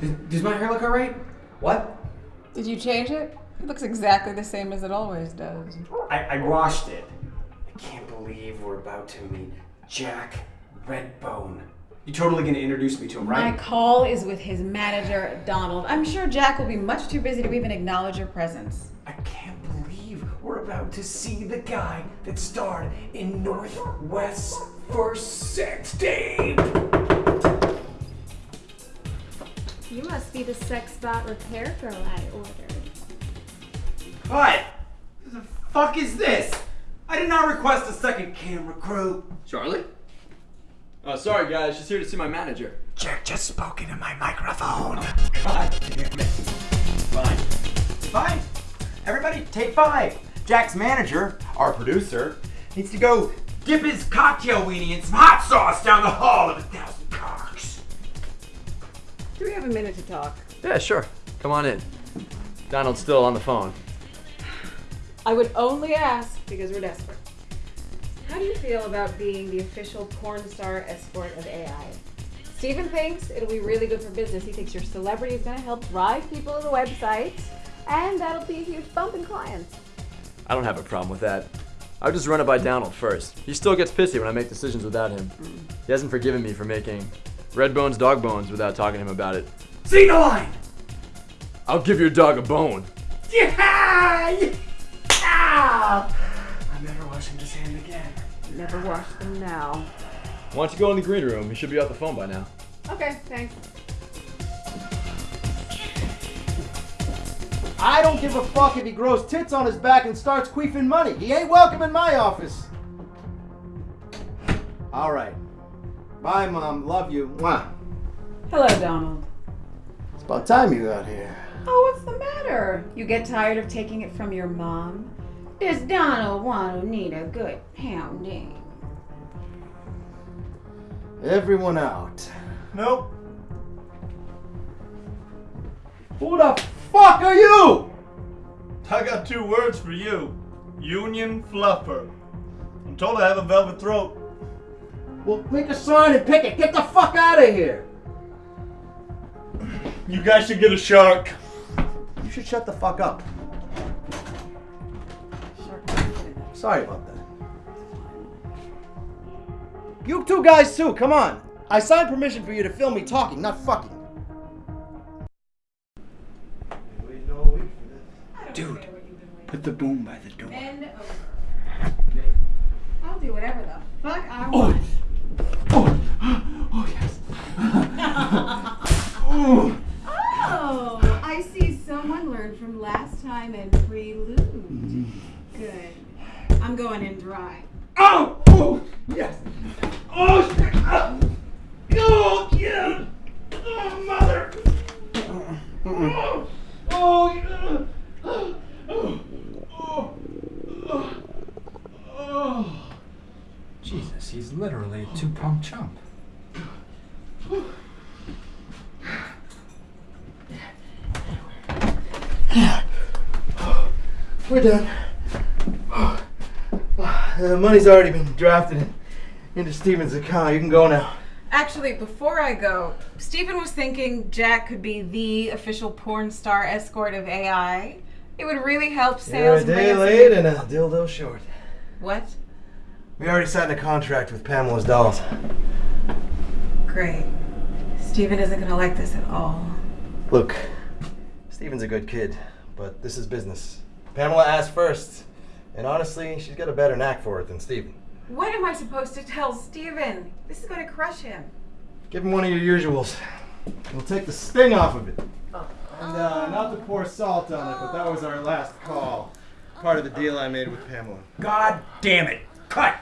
Does, does my hair look alright? What? Did you change it? It looks exactly the same as it always does. I, I washed it. I can't believe we're about to meet Jack Redbone. You're totally gonna introduce me to him, right? My call is with his manager, Donald. I'm sure Jack will be much too busy to even acknowledge your presence. I can't believe we're about to see the guy that starred in Northwest First Sex Tape. You must be the sex bot repair girl I ordered. What? The fuck is this? I did not request a second camera crew. Charlie? Oh, sorry guys, she's here to see my manager. Jack just spoke into my microphone. Oh, God damn it. Fine. Fine. Everybody, take five. Jack's manager, our producer, needs to go dip his cocktail weenie in some hot sauce down the hall of a thousand cocks. Do we have a minute to talk? Yeah, sure. Come on in. Donald's still on the phone. I would only ask because we're desperate. How do you feel about being the official porn star escort of AI? Steven thinks it'll be really good for business. He thinks your celebrity is going to help drive people to the website, and that'll be a huge bump in clients. I don't have a problem with that. I'll just run it by Donald first. He still gets pissy when I make decisions without him. Mm. He hasn't forgiven me for making Redbone's dog bones without talking to him about it. See the line. I'll give your dog a bone. Yeah! Ah! I'm never washing this hand again. Never wash them now. Why don't you go in the green room? He should be off the phone by now. Okay, thanks. I don't give a fuck if he grows tits on his back and starts queefing money. He ain't welcome in my office. All right. Bye, Mom. Love you. Mwah. Hello, Donald. It's about time you got here. Oh, what's the matter? You get tired of taking it from your mom? Does Donald want to need a good pounding? Everyone out. Nope. Who the fuck are you? I got two words for you. Union fluffer. I'm told I have a velvet throat. Well, make a sign and pick it. Get the fuck out of here. You guys should get a shark. You should shut the fuck up. Sorry about that. You two guys too, come on. I signed permission for you to film me talking, not fucking. Dude, put the boom by the door. Bend over. I'll do whatever the fuck I oh. want. Oh, I'm going in dry. Oh, oh, yes. Oh, shit. Oh, oh yeah. Oh, mother. Oh, oh, yeah. Oh, oh, oh, oh. Jesus, he's literally a two-pump chump. We're done. Uh, the money's already been drafted into Steven's account. You can go now. Actually, before I go, Stephen was thinking Jack could be the official porn star escort of AI. It would really help You're a day late and a dildo short. What? We already signed a contract with Pamela's dolls. Great. Stephen isn't going to like this at all. Look, Steven's a good kid, but this is business. Pamela asked first, and honestly, she's got a better knack for it than Steven. What am I supposed to tell Stephen? This is going to crush him. Give him one of your usuals. We'll take the sting off of it. And uh, not to pour salt on it, but that was our last call. Part of the deal I made with Pamela. God damn it. Cut.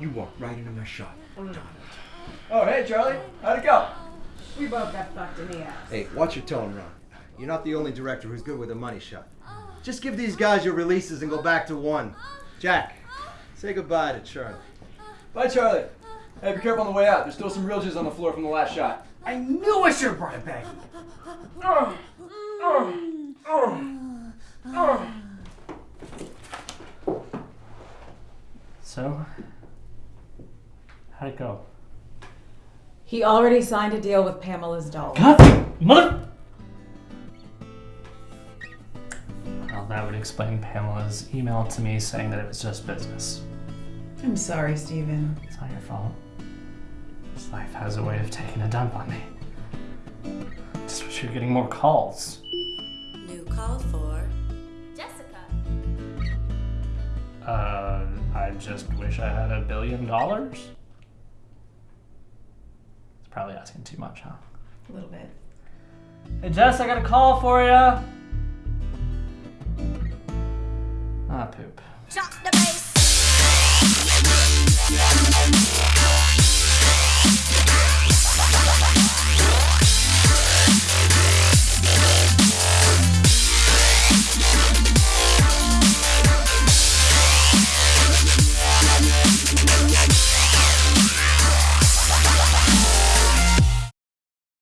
You walked right into my shot. Oh, hey Charlie. How'd it go? We both got fucked in the ass. Hey, watch your tone, Ron. You're not the only director who's good with a money shot. Just give these guys your releases and go back to one. Jack, say goodbye to Charlie. Bye, Charlie. Hey, be careful on the way out. There's still some real jizz on the floor from the last shot. I knew I should have brought it back. Oh, oh, oh, oh. So, how'd it go? He already signed a deal with Pamela's doll. God, Mother. Well, that would explain Pamela's email to me saying that it was just business. I'm sorry, Stephen. It's not your fault. This life has a way of taking a dump on me. Just wish you were getting more calls. New call for Jessica. Uh, I just wish I had a billion dollars. It's probably asking too much, huh? A little bit. Hey Jess, I got a call for you. Ah, poop.